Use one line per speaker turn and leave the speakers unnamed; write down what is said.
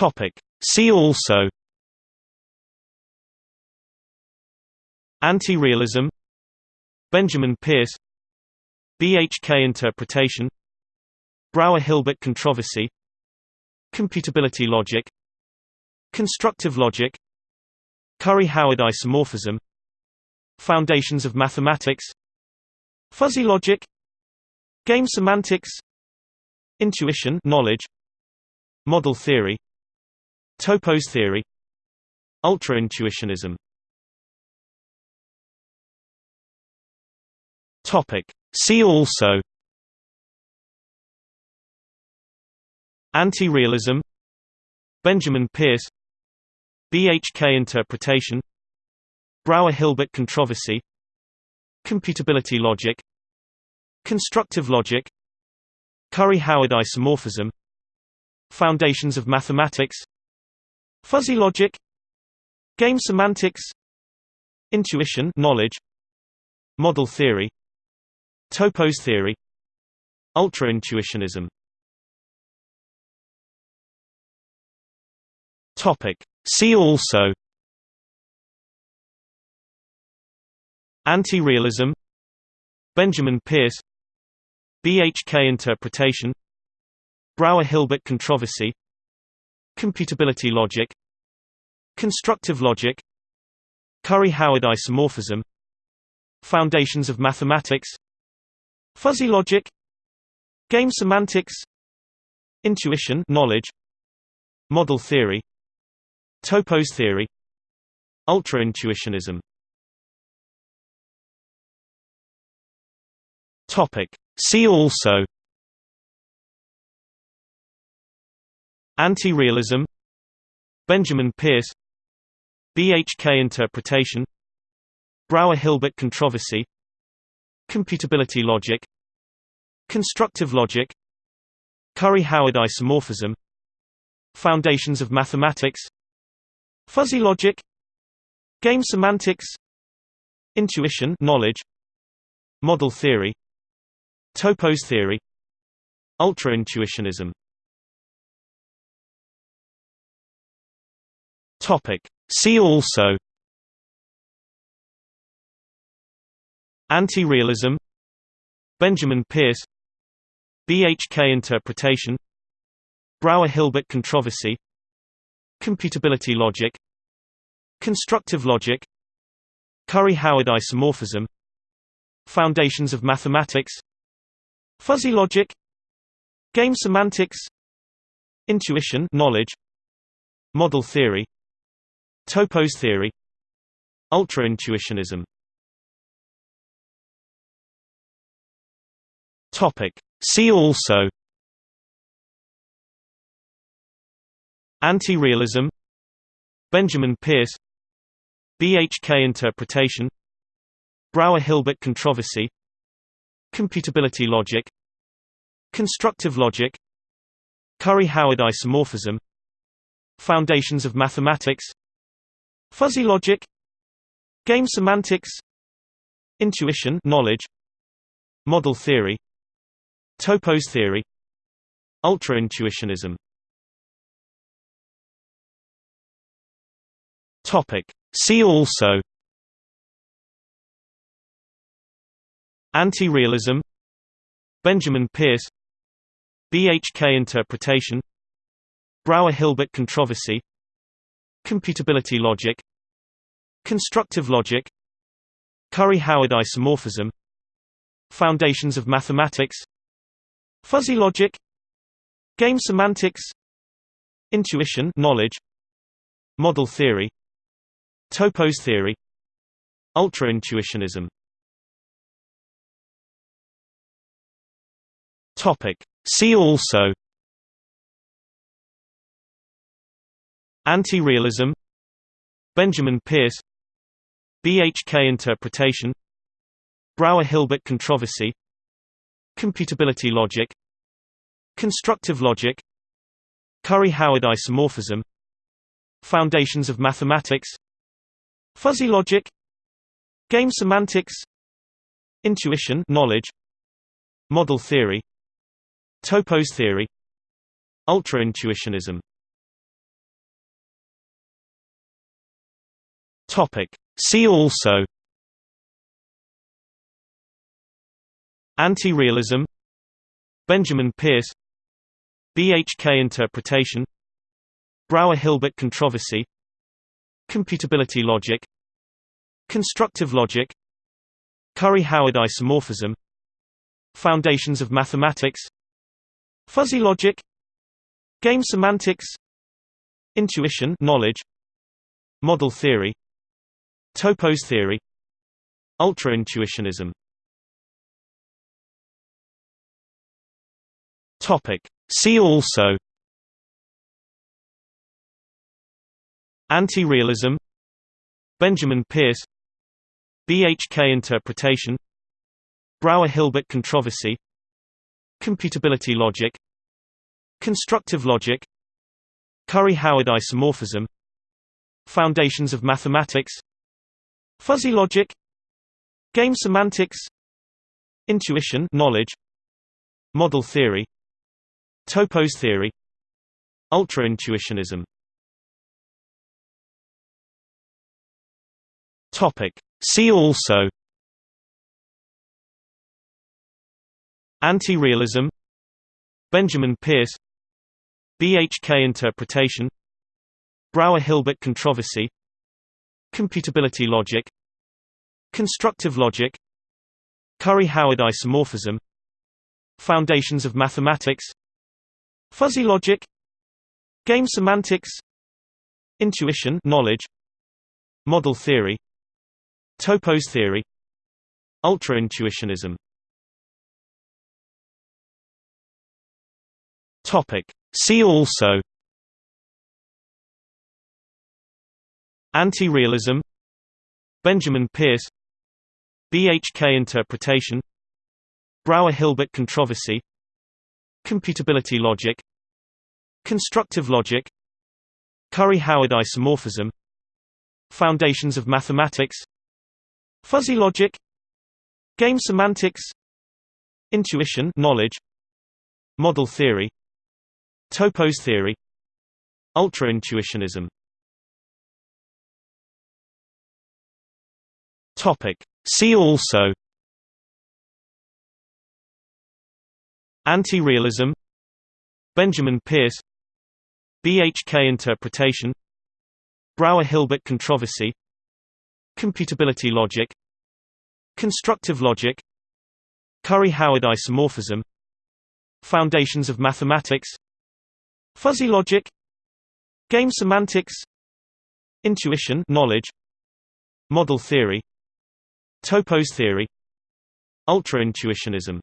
Topic. See also Anti-realism Benjamin Peirce BHK interpretation Brouwer-Hilbert controversy Computability logic Constructive logic Curry-Howard isomorphism Foundations of mathematics Fuzzy logic Game semantics Intuition knowledge Model theory Topos theory. Ultra-intuitionism. See also. Anti-realism. Benjamin Peirce. BHK interpretation. Brouwer-Hilbert controversy. Computability logic. Constructive logic. Curry-Howard isomorphism. Foundations of mathematics Fuzzy logic. Game semantics. Intuition knowledge. Model theory. Topos theory. Ultra-intuitionism. See also. Anti-realism. Benjamin Peirce. BHK interpretation. Brouwer-Hilbert controversy Computability logic. Constructive logic. Curry-Howard isomorphism. Foundations of mathematics. Fuzzy logic. Game semantics. Intuition knowledge. Model theory. Topos theory. Ultra-intuitionism. See also Anti-realism Benjamin Peirce BHK interpretation Brouwer-Hilbert controversy Computability logic Constructive logic Curry-Howard isomorphism Foundations of mathematics Fuzzy logic Game semantics Intuition knowledge Model theory Topos theory Ultra-intuitionism Topic. See also Anti-realism Benjamin Peirce BHK interpretation Brouwer-Hilbert controversy Computability logic Constructive logic Curry-Howard isomorphism Foundations of mathematics Fuzzy logic Game semantics Intuition knowledge Model theory Topos theory. Ultra-intuitionism. See also. Anti-realism. Benjamin Peirce. BHK interpretation. Brouwer-Hilbert controversy. Computability logic. Constructive logic. Curry-Howard isomorphism. Foundations of mathematics Fuzzy logic. Game semantics. Intuition knowledge. Model theory. Topos theory. Ultra-intuitionism. See also. Anti-realism. Benjamin Peirce. BHK interpretation. Brouwer-Hilbert controversy Computability logic. Constructive logic. Curry-Howard isomorphism. Foundations of mathematics. Fuzzy logic. Game semantics. Intuition knowledge. Model theory. Topos theory. Ultra-intuitionism. See also Anti-realism Benjamin Peirce BHK interpretation Brouwer-Hilbert controversy Computability logic Constructive logic Curry-Howard isomorphism Foundations of mathematics Fuzzy logic Game semantics Intuition knowledge Model theory Topos theory Ultra-intuitionism Topic. See also. Anti-realism. Benjamin Peirce. BHK interpretation. Brouwer-Hilbert controversy. Computability logic. Constructive logic. Curry-Howard isomorphism. Foundations of mathematics. Fuzzy logic. Game semantics. Intuition knowledge. Model theory Topos theory. Ultra-intuitionism. See also. Anti-realism. Benjamin Peirce. BHK interpretation. Brouwer-Hilbert controversy. Computability logic. Constructive logic. Curry-Howard isomorphism. Foundations of mathematics Fuzzy logic. Game semantics. Intuition knowledge. Model theory. Topos theory. Ultra-intuitionism. See also. Anti-realism. Benjamin Peirce. BHK interpretation. Brouwer-Hilbert controversy Computability logic Constructive logic Curry-Howard isomorphism Foundations of mathematics Fuzzy logic Game semantics Intuition knowledge Model theory Topos theory Ultra-intuitionism. See also Anti-realism Benjamin Peirce BHK interpretation Brouwer-Hilbert controversy Computability logic Constructive logic Curry-Howard isomorphism Foundations of mathematics Fuzzy logic Game semantics Intuition knowledge Model theory Topos theory Ultra-intuitionism Topic. See also Anti-realism Benjamin Peirce BHK interpretation Brouwer-Hilbert controversy Computability logic Constructive logic Curry-Howard isomorphism Foundations of mathematics Fuzzy logic Game semantics Intuition knowledge Model theory Topos theory. Ultra-intuitionism